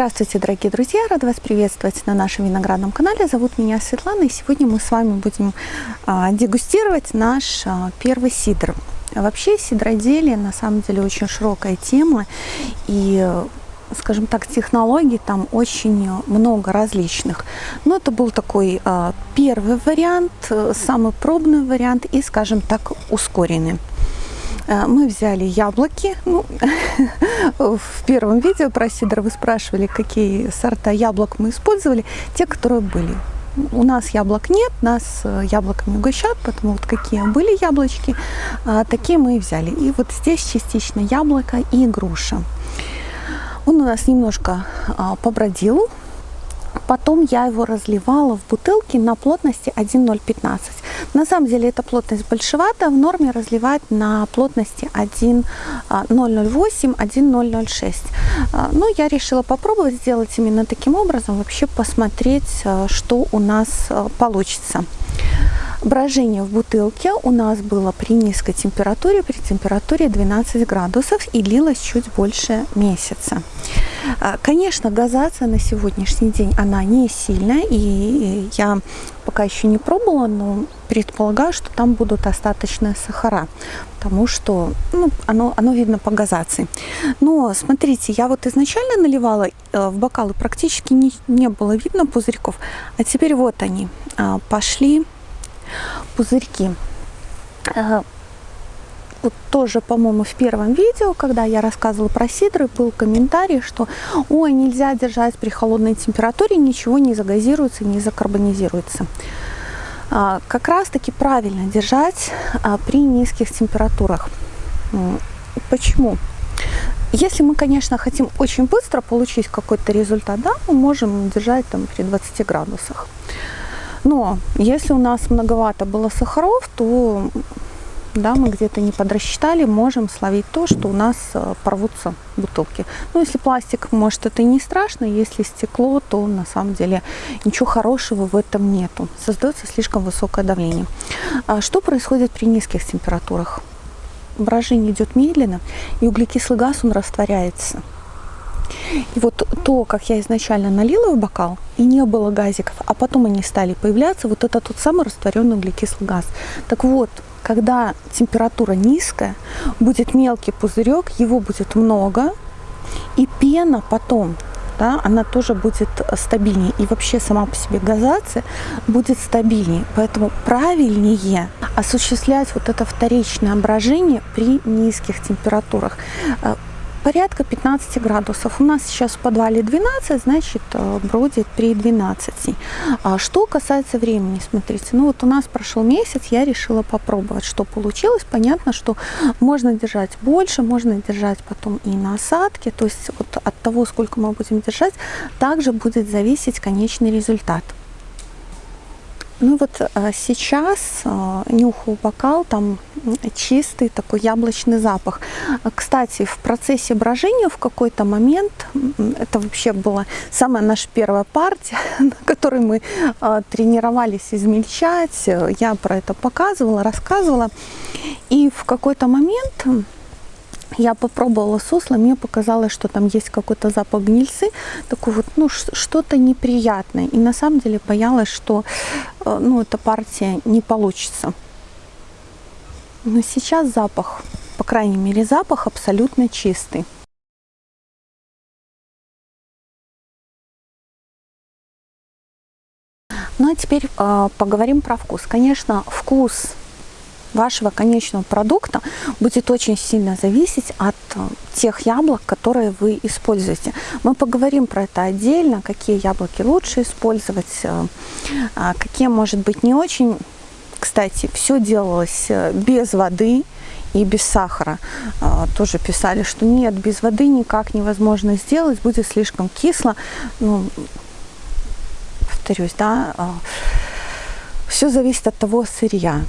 Здравствуйте, дорогие друзья! Рада вас приветствовать на нашем виноградном канале. Зовут меня Светлана, и сегодня мы с вами будем а, дегустировать наш а, первый сидр. Вообще сидроделие на самом деле очень широкая тема, и скажем так, технологий там очень много различных. Но это был такой а, первый вариант, самый пробный вариант и, скажем так, ускоренный. Э, мы взяли яблоки. Ну, в первом видео про сидр вы спрашивали, какие сорта яблок мы использовали. Те, которые были. У нас яблок нет, нас э, яблоками угощают, поэтому вот какие были яблочки, а, такие мы и взяли. И вот здесь частично яблоко и груша. Он у нас немножко а, побродил, Потом я его разливала в бутылки на плотности 1,015. На самом деле эта плотность большевата, в норме разливать на плотности 1,008, 1,006. А, Но я решила попробовать сделать именно таким образом, вообще посмотреть, а, что у нас а, получится. Брожение в бутылке у нас было при низкой температуре, при температуре 12 градусов и длилось чуть больше месяца. А, конечно, газация на сегодняшний день, она не сильная, и я пока еще не пробовала, но предполагаю, что там будут остаточные сахара, потому что ну, оно, оно видно по газации. Но смотрите, я вот изначально наливала э, в бокалы, практически не, не было видно пузырьков, а теперь вот они а, пошли пузырьки. Вот тоже, по-моему, в первом видео, когда я рассказывала про сидры, был комментарий, что ой, нельзя держать при холодной температуре, ничего не загазируется, не закарбонизируется. А, как раз таки правильно держать а, при низких температурах. Почему? Если мы, конечно, хотим очень быстро получить какой-то результат, да, мы можем держать там при 20 градусах. Но если у нас многовато было сахаров, то да, мы где-то не подрасчитали, можем словить то, что у нас э, порвутся бутылки. Ну, если пластик, может, это и не страшно, если стекло, то на самом деле ничего хорошего в этом нету. Создается слишком высокое давление. А что происходит при низких температурах? Брожение идет медленно, и углекислый газ, он растворяется. И вот то, как я изначально налила в бокал, и не было газиков, а потом они стали появляться, вот это тот самый растворенный углекислый газ. Так вот, когда температура низкая, будет мелкий пузырек, его будет много, и пена потом, да, она тоже будет стабильнее. И вообще сама по себе газация будет стабильнее. Поэтому правильнее осуществлять вот это вторичное брожение при низких температурах порядка 15 градусов. У нас сейчас в подвале 12, значит, э, бродит при 12. А что касается времени, смотрите, ну вот у нас прошел месяц, я решила попробовать, что получилось. Понятно, что можно держать больше, можно держать потом и на осадке, то есть вот от того, сколько мы будем держать, также будет зависеть конечный результат. Ну вот а, сейчас а, нюхаю бокал, там чистый такой яблочный запах. Кстати, в процессе брожения в какой-то момент, это вообще была самая наша первая партия, на которой мы а, тренировались измельчать, я про это показывала, рассказывала. И в какой-то момент я попробовала сусло, мне показалось, что там есть какой-то запах гнильцы, такой вот, ну, что-то неприятное. И на самом деле боялась, что, э, ну, эта партия не получится. Но сейчас запах, по крайней мере, запах абсолютно чистый. Ну а теперь э, поговорим про вкус. Конечно, вкус вашего конечного продукта будет очень сильно зависеть от э, тех яблок, которые вы используете. Мы поговорим про это отдельно, какие яблоки лучше использовать, э, а какие, может быть, не очень. Кстати, все делалось э, без воды и без сахара. Тоже писали, что нет, без воды никак невозможно сделать, будет слишком кисло. Ну, повторюсь, да, все зависит от того сырья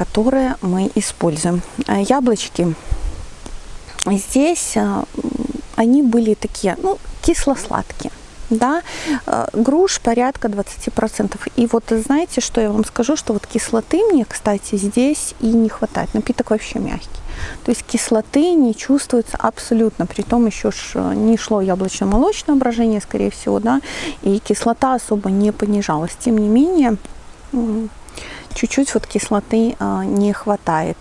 которые мы используем. А яблочки здесь, а, они были такие, ну, кисло-сладкие. Да, а, груш порядка 20%. И вот знаете, что я вам скажу, что вот кислоты мне, кстати, здесь и не хватает. Напиток вообще мягкий. То есть кислоты не чувствуется абсолютно, при том еще ж не шло яблочно-молочное брожение, скорее всего, да, и кислота особо не понижалась. Тем не менее, чуть-чуть вот кислоты а, не хватает.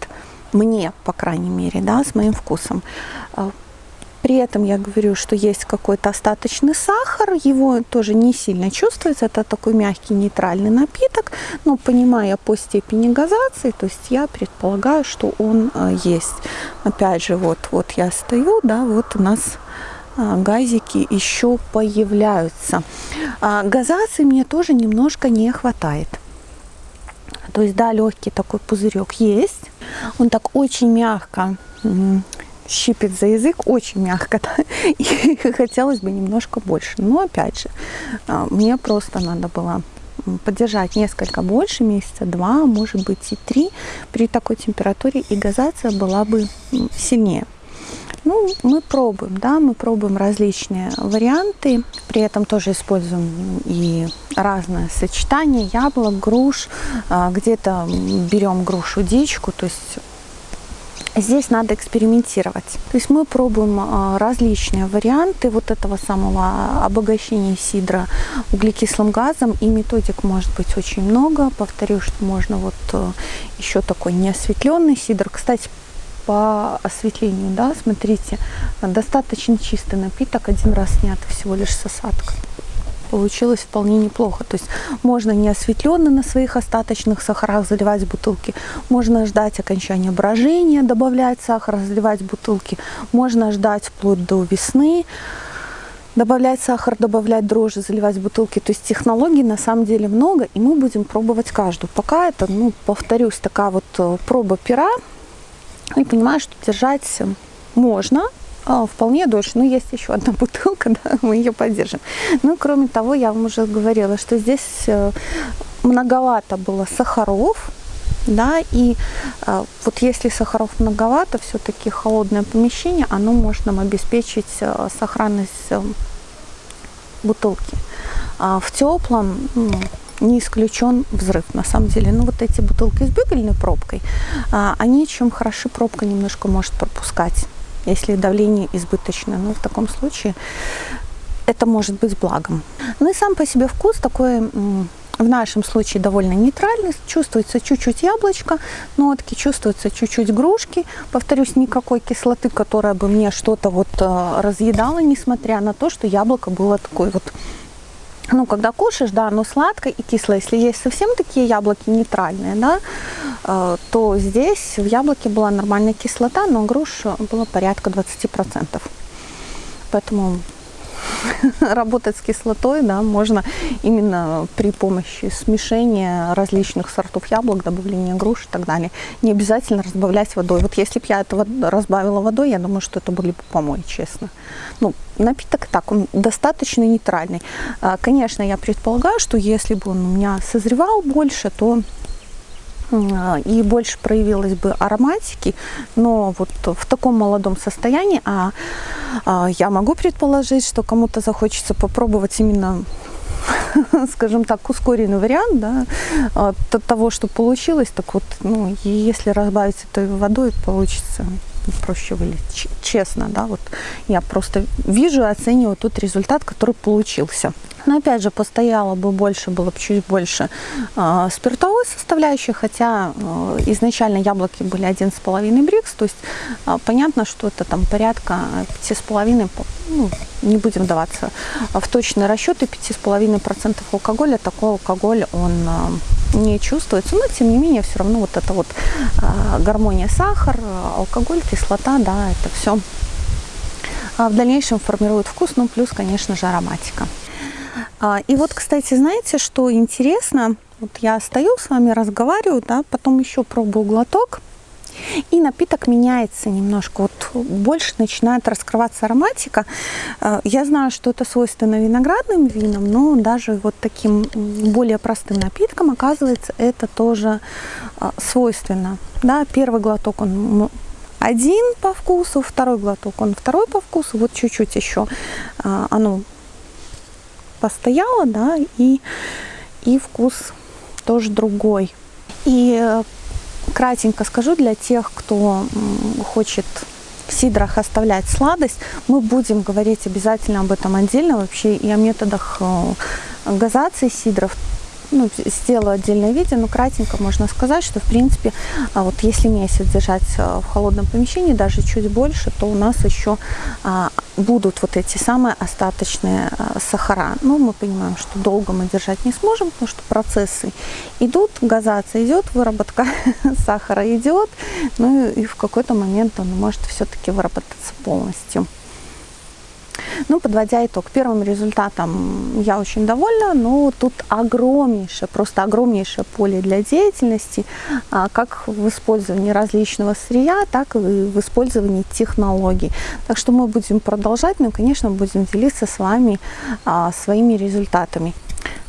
Мне, по крайней мере, да, с моим вкусом. А, при этом я говорю, что есть какой-то остаточный сахар, его тоже не сильно чувствуется, это такой мягкий нейтральный напиток, но понимая по степени газации, то есть я предполагаю, что он а, есть. Опять же, вот, вот я стою, да, вот у нас газики еще появляются. Газации мне тоже немножко не хватает. То есть, да, легкий такой пузырек есть. Он так очень мягко щипит за язык, очень мягко. Да? И хотелось бы немножко больше. Но, опять же, а, мне просто надо было поддержать несколько больше, месяца два, может быть и три при такой температуре, и газация была бы сильнее. Ну, мы пробуем, да, мы пробуем различные варианты, при этом тоже используем и разное сочетание яблок, груш, а, где-то берем грушу дичку, то есть Здесь надо экспериментировать. То есть мы пробуем а, различные варианты вот этого самого обогащения сидра углекислым газом. И методик может быть очень много. Повторю, что можно вот э, еще такой неосветленный сидр. Кстати, по осветлению, да, смотрите, достаточно чистый напиток, один раз снят всего лишь с осадка. Получилось вполне неплохо. То есть можно не осветленно на своих остаточных сахарах заливать бутылки, можно ждать окончания брожения, добавлять сахар, заливать бутылки, можно ждать вплоть до весны, добавлять сахар, добавлять дрожжи, заливать бутылки. То есть технологий на самом деле много, и мы будем пробовать каждую. Пока это, ну, повторюсь, такая вот э, проба пера, и понимаю, что держать можно, а, вполне дольше. Но есть еще одна бутылка, да, мы ее поддержим. Ну, кроме того, я вам уже говорила, что здесь э, многовато было сахаров, да, и э, вот если сахаров многовато, все-таки холодное помещение, оно может нам обеспечить э, сохранность э, бутылки. А в теплом, ну, не исключен взрыв на самом деле. Ну вот эти бутылки с бюгельной пробкой, а, они чем хороши, пробка немножко может пропускать, если давление избыточное. Но в таком случае это может быть благом. Ну и сам по себе вкус такой в нашем случае довольно нейтральный. Чувствуется чуть-чуть яблочко, нотки, чувствуется чуть-чуть грушки. Повторюсь, никакой кислоты, которая бы мне что-то вот а, разъедала, несмотря на то, что яблоко было такой вот ну, когда кушаешь, да, оно сладкое и кислое. Если есть совсем такие яблоки нейтральные, да, э, то здесь в яблоке была нормальная кислота, но груш было порядка 20%. Поэтому работать с кислотой, да, можно именно при помощи смешения различных сортов яблок, добавления груш и так далее. Не обязательно разбавлять водой. Вот если бы я это разбавила водой, я думаю, что это были бы помои, честно. Ну, напиток так, он достаточно нейтральный. А, конечно, я предполагаю, что если бы он у меня созревал больше, то и больше проявилось бы ароматики, но вот в таком молодом состоянии, а, а я могу предположить, что кому-то захочется попробовать именно скажем так, ускоренный вариант да, от того, что получилось, так вот, ну, если разбавить этой водой, получится проще вылить, честно, да, вот я просто вижу и оцениваю тот результат, который получился. Но опять же, постояло бы больше, было бы чуть больше э, спиртовой составляющей, хотя э, изначально яблоки были 1,5 брикс, то есть э, понятно, что это там порядка 5,5, ну, не будем даваться в точные расчеты, 5,5% алкоголя, такой алкоголь, он э, не чувствуется, но тем не менее все равно вот это вот э, гармония сахар, алкоголь, кислота, да, это все в дальнейшем формирует вкус, ну плюс, конечно же, ароматика. А, и вот, кстати, знаете, что интересно? Вот я стою с вами, разговариваю, да, потом еще пробую глоток, и напиток меняется немножко, вот больше начинает раскрываться ароматика. А, я знаю, что это свойственно виноградным винам, но даже вот таким более простым напитком, оказывается, это тоже а, свойственно. Да, первый глоток он один по вкусу, второй глоток он второй по вкусу, вот чуть-чуть еще оно постояла, да, и, и вкус тоже другой. И кратенько скажу для тех, кто хочет в сидрах оставлять сладость. Мы будем говорить обязательно об этом отдельно вообще и о методах э, газации сидров ну, сделаю отдельное видео, но кратенько можно сказать, что в принципе, а, вот если месяц держать а, в холодном помещении, даже чуть больше, то у нас еще а, будут вот эти самые остаточные сахара. Ну, мы понимаем, что долго мы держать не сможем, потому что процессы идут, газация идет, выработка сахара идет, ну и в какой-то момент он может все-таки выработаться полностью. Ну, подводя итог, первым результатом я очень довольна, но тут огромнейшее, просто огромнейшее поле для деятельности, а, как в использовании различного сырья, так и в использовании технологий. Так что мы будем продолжать, но, конечно, будем делиться с вами а, своими результатами.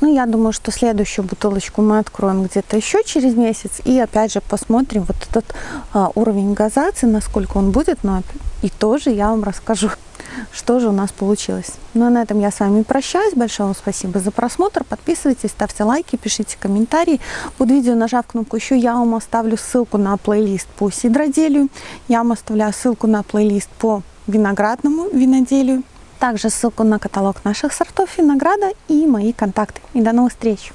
Ну, я думаю, что следующую бутылочку мы откроем где-то еще через месяц. И опять же посмотрим вот этот а, уровень газации, насколько он будет. Но и тоже я вам расскажу что же у нас получилось. Ну а на этом я с вами прощаюсь. Большое вам спасибо за просмотр. Подписывайтесь, ставьте лайки, пишите комментарии. Под видео, нажав кнопку еще, я вам оставлю ссылку на плейлист по сидроделию. Я вам оставляю ссылку на плейлист по виноградному виноделию. Также ссылку на каталог наших сортов винограда и мои контакты. И до новых встреч!